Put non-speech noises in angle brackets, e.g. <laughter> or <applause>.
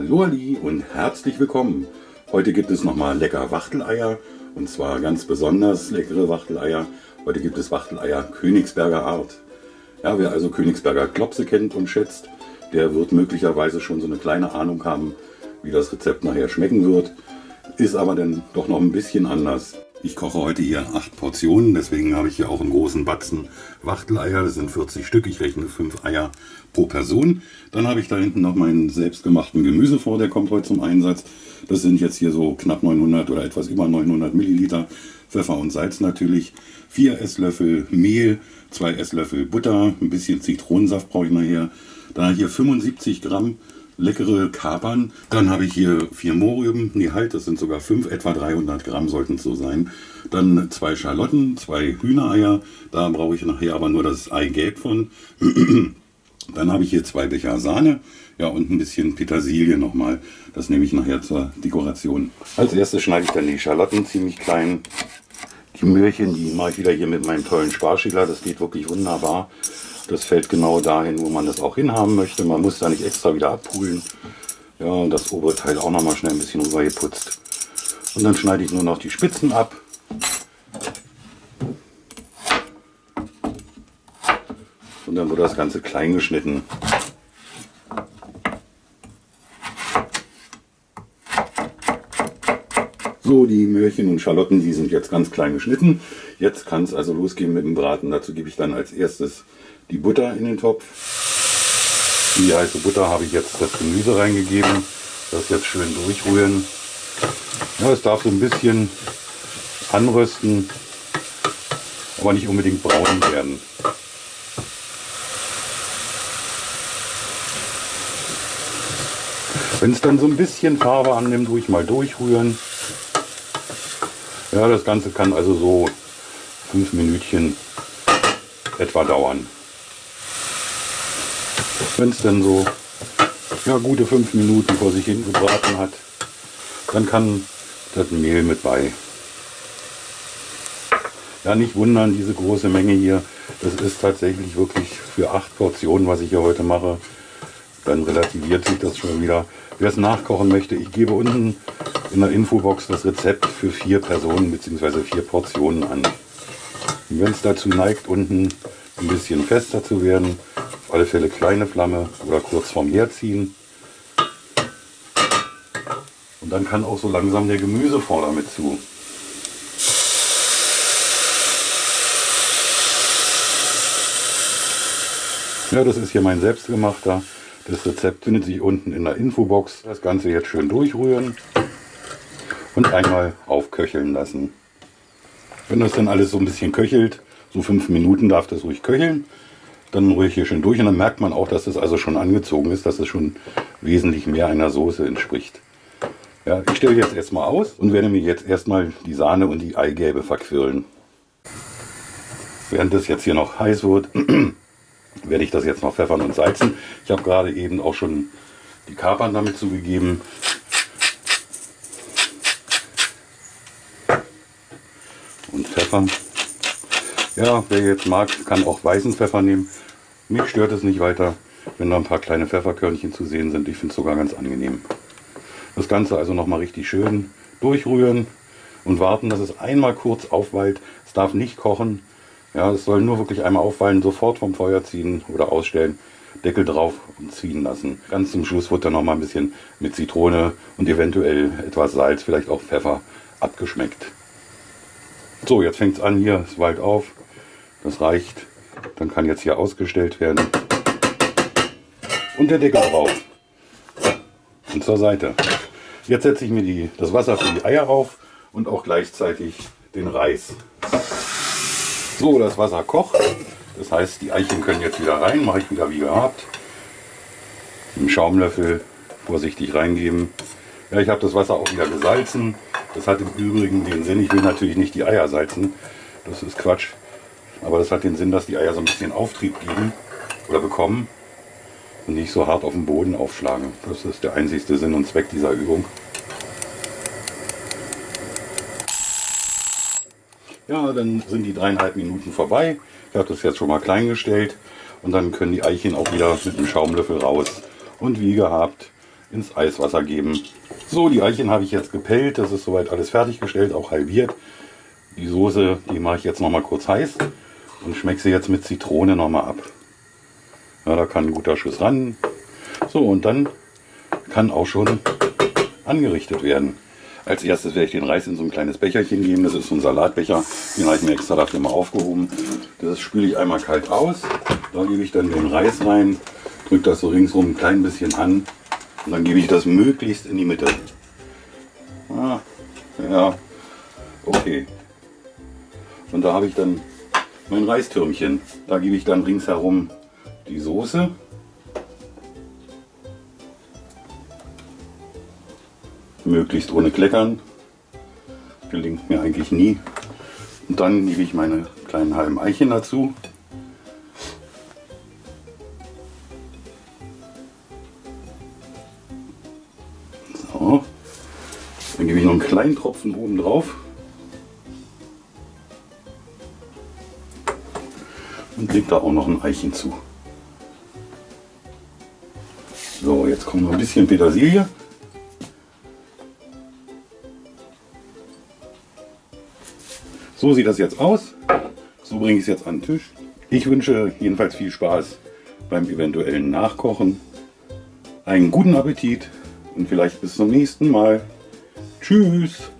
Hallo Ali und herzlich willkommen. Heute gibt es nochmal lecker Wachteleier und zwar ganz besonders leckere Wachteleier. Heute gibt es Wachteleier Königsberger Art. Ja, wer also Königsberger Klopse kennt und schätzt, der wird möglicherweise schon so eine kleine Ahnung haben, wie das Rezept nachher schmecken wird. Ist aber dann doch noch ein bisschen anders. Ich koche heute hier acht Portionen, deswegen habe ich hier auch einen großen Batzen Wachteleier. Das sind 40 Stück, ich rechne 5 Eier pro Person. Dann habe ich da hinten noch meinen selbstgemachten Gemüsefond, der kommt heute zum Einsatz. Das sind jetzt hier so knapp 900 oder etwas über 900 Milliliter. Pfeffer und Salz natürlich. 4 Esslöffel Mehl, 2 Esslöffel Butter, ein bisschen Zitronensaft brauche ich nachher. Dann hier 75 Gramm leckere Kapern. Dann habe ich hier vier Mohrrüben, nee halt, das sind sogar fünf, etwa 300 Gramm sollten es so sein. Dann zwei Schalotten, zwei Hühnereier, da brauche ich nachher aber nur das Eigelb von. <clears throat> Dann habe ich hier zwei Becher Sahne, ja und ein bisschen Petersilie nochmal, das nehme ich nachher zur Dekoration. Als erstes schneide ich dann die Schalotten ziemlich klein. Die Möhrchen, die mache ich wieder hier mit meinem tollen Sparschäler, das geht wirklich wunderbar. Das fällt genau dahin, wo man das auch hinhaben möchte. Man muss da nicht extra wieder abpulen. Ja, und das obere Teil auch noch mal schnell ein bisschen rüber geputzt. Und dann schneide ich nur noch die Spitzen ab. Und dann wird das Ganze klein geschnitten. So, die Möhrchen und Schalotten, die sind jetzt ganz klein geschnitten. Jetzt kann es also losgehen mit dem Braten. Dazu gebe ich dann als erstes die Butter in den Topf. Die heiße Butter habe ich jetzt das Gemüse reingegeben. Das jetzt schön durchrühren. Ja, es darf so ein bisschen anrösten, aber nicht unbedingt braun werden. Wenn es dann so ein bisschen Farbe annimmt, ruhig mal durchrühren. Ja, das Ganze kann also so fünf Minütchen etwa dauern. Wenn es dann so ja, gute fünf Minuten vor sich hin gebraten hat, dann kann das Mehl mit bei. Ja, nicht wundern, diese große Menge hier, das ist tatsächlich wirklich für acht Portionen, was ich hier heute mache. Dann relativiert sich das schon wieder. Wer es nachkochen möchte, ich gebe unten in der Infobox das Rezept für vier Personen bzw. vier Portionen an. Wenn es dazu neigt, unten ein bisschen fester zu werden, auf alle Fälle kleine Flamme oder kurz vorm Herd ziehen. Und dann kann auch so langsam der Gemüsefond damit zu. Ja, das ist hier mein selbstgemachter. Das Rezept findet sich unten in der Infobox. Das Ganze jetzt schön durchrühren und einmal aufköcheln lassen. Wenn das dann alles so ein bisschen köchelt, so fünf Minuten darf das ruhig köcheln, dann ich hier schön durch und dann merkt man auch, dass das also schon angezogen ist, dass es schon wesentlich mehr einer Soße entspricht. Ja, ich stelle jetzt erstmal aus und werde mir jetzt erstmal die Sahne und die Eigelbe verquirlen. Während das jetzt hier noch heiß wird, <clears throat> werde ich das jetzt noch pfeffern und salzen. Ich habe gerade eben auch schon die Kapern damit zugegeben. Und pfeffern. Ja, wer jetzt mag, kann auch weißen Pfeffer nehmen. Mich stört es nicht weiter, wenn da ein paar kleine Pfefferkörnchen zu sehen sind. Ich finde es sogar ganz angenehm. Das Ganze also nochmal richtig schön durchrühren und warten, dass es einmal kurz aufweilt. Es darf nicht kochen. Ja, es soll nur wirklich einmal aufweilen, sofort vom Feuer ziehen oder ausstellen. Deckel drauf und ziehen lassen. Ganz zum Schluss wird dann noch mal ein bisschen mit Zitrone und eventuell etwas Salz, vielleicht auch Pfeffer abgeschmeckt. So, jetzt fängt es an hier, es weilt auf. Das reicht. Dann kann jetzt hier ausgestellt werden. Und der Deckel drauf. Und zur Seite. Jetzt setze ich mir die, das Wasser für die Eier auf und auch gleichzeitig den Reis. So, das Wasser kocht. Das heißt, die Eichen können jetzt wieder rein. Mache ich wieder wie gehabt. Einen Schaumlöffel vorsichtig reingeben. Ja, ich habe das Wasser auch wieder gesalzen. Das hat im Übrigen den Sinn, ich will natürlich nicht die Eier salzen. Das ist Quatsch. Aber das hat den Sinn, dass die Eier so ein bisschen Auftrieb geben oder bekommen und nicht so hart auf dem Boden aufschlagen. Das ist der einzigste Sinn und Zweck dieser Übung. Ja, dann sind die dreieinhalb Minuten vorbei. Ich habe das jetzt schon mal klein gestellt und dann können die Eichen auch wieder mit dem Schaumlöffel raus. Und wie gehabt, ins Eiswasser geben. So, die Eichen habe ich jetzt gepellt. Das ist soweit alles fertiggestellt, auch halbiert. Die Soße, die mache ich jetzt noch mal kurz heiß und schmecke sie jetzt mit Zitrone noch mal ab. Ja, da kann ein guter Schuss ran. So, und dann kann auch schon angerichtet werden. Als erstes werde ich den Reis in so ein kleines Becherchen geben. Das ist so ein Salatbecher. Den habe ich mir extra dafür mal aufgehoben. Das spüle ich einmal kalt aus. Da gebe ich dann den Reis rein, drücke das so ringsrum ein klein bisschen an und dann gebe ich das möglichst in die Mitte. Ah, ja, okay. Und da habe ich dann mein Reistürmchen. Da gebe ich dann ringsherum die Soße. Möglichst ohne Kleckern. Gelingt mir eigentlich nie. Und dann gebe ich meine kleinen halben Eichen dazu. Dann gebe ich noch einen kleinen Tropfen oben drauf. Und lege da auch noch ein Eichen zu. So, jetzt kommt noch ein bisschen Petersilie. So sieht das jetzt aus. So bringe ich es jetzt an den Tisch. Ich wünsche jedenfalls viel Spaß beim eventuellen Nachkochen. Einen guten Appetit und vielleicht bis zum nächsten Mal. Tschüss!